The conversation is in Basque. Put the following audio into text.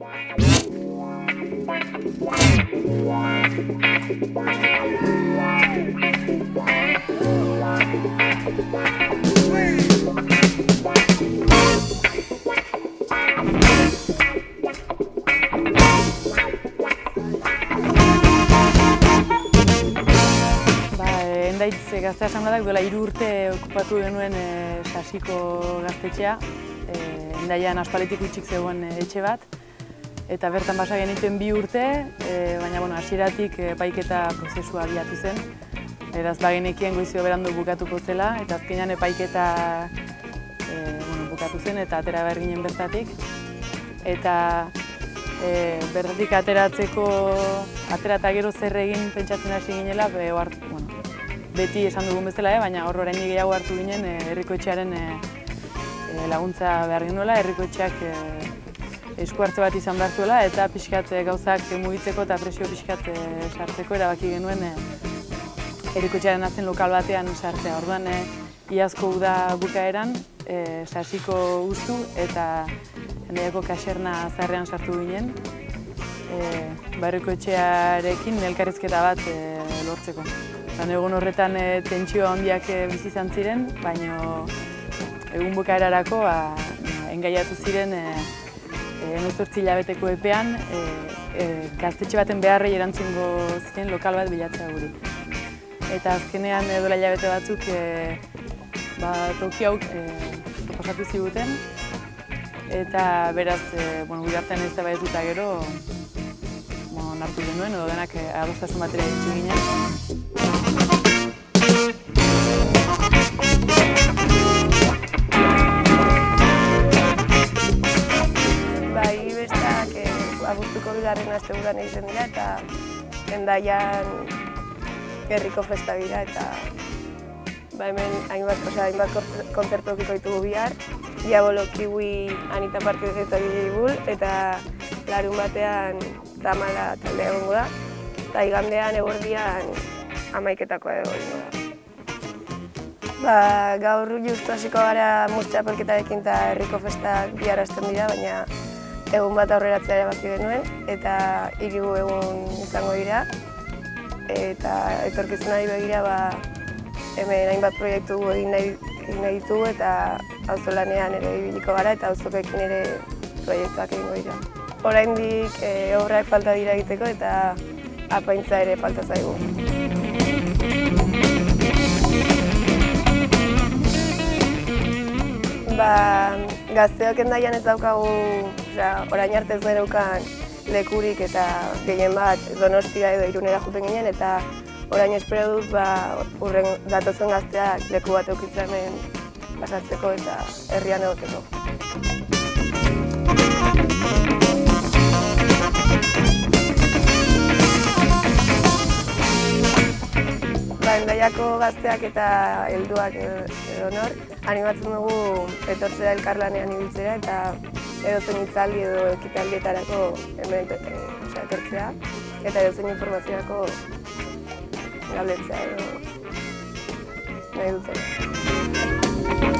Ba, eh, endaitz eh, gazte asambladak duela hiru urte okupatu genuen e, sasiko gaztetxea. E, endaian aspaletik utxik zegoen eh, etxe bat. Eta bertan basa genituen bi urte, e, baina bueno, hasieratik epaiketa prozesua abiatu zen. Eraz bagenekien goizio berandu bukatuko zela, eta azkenean epaiketa e, bueno, bukatu zen eta atera behar ginen bertatik. Eta e, bertatik ateratzeko, atera eta gero zer egin pentsatzen hasi ginela, be, oart, bueno, beti esan dugun bezala, eh, baina hor oraindik gehiago hartu ginen e, herrikoetxearen e, laguntza behar genuela, herrikoetxeak e, esku hartze bat izan behar zuela, eta pixkat e, gauzak mugitzeko eta presio pixkat e, sartzeko erabaki genuen e, herrikoetxearen atzen lokal batean sartzea. Orduan, e, iazko uda bukaeran, e, sasiko ustu eta hendaiako kaserna zarrean sartu ginen, e, barriko elkarrizketa bat e, lortzeko. Zan egun horretan e, tentsio handiak e, bizi izan ziren, baina egun bukaerarako ba, engaiatu ziren e, e, emezortzi hilabeteko epean e, e, gaztetxe baten beharrei erantzungo ziren lokal bat bilatzea guri. Eta azkenean dola hilabete batzuk e, ba, toki hau e, proposatu ziguten, eta beraz, e, bueno, gure artean ez da gero, bueno, nartu genuen, edo denak adostasun batera ditzu ginen. Bigarren asteburuan egiten dira eta endaian herriko festa dira eta ba hemen hainbat, osea, hainbat kon- kontzertu okiko ditugu bihar. Diabolo, Kiwi, Anita Parke eta Bull eta larun batean tamala talde egongo da. Eta igandean eguerdian amaiketakoa edo egingo da. Ba, gaur justu hasiko gara murtxapelketarekin eta herriko festak bihar hasten dira, baina egun bat aurreratzea erabaki genuen eta hiru egun izango dira. Eta etorkizunari begira ba, hemen hainbat proiektu egin nahi, egin nahi ditugu eta auzolanean ere ibiliko gara eta auzokekin ere proiektuak egingo dira. Oraindik e, obrak falta dira egiteko eta apaintza ere falta zaigu. Ba, gazteok endaian ez daukagu, osea, orain arte ez geneukan lekurik eta gehien bat donostia edo irunera juten ginen eta orain espero dut ba, urren datozen gazteak leku bat eukitzen hemen pasatzeko eta herrian egoteko. Endaiako gazteak eta helduak edo, edo nor, animatzen dugu etortzea elkarlanean ibiltzera eta edozein hitzaldi edo ekitaldietarako hemen e, osea, etortzea eta edozein informaziorako galdetzea edo nahi dutela.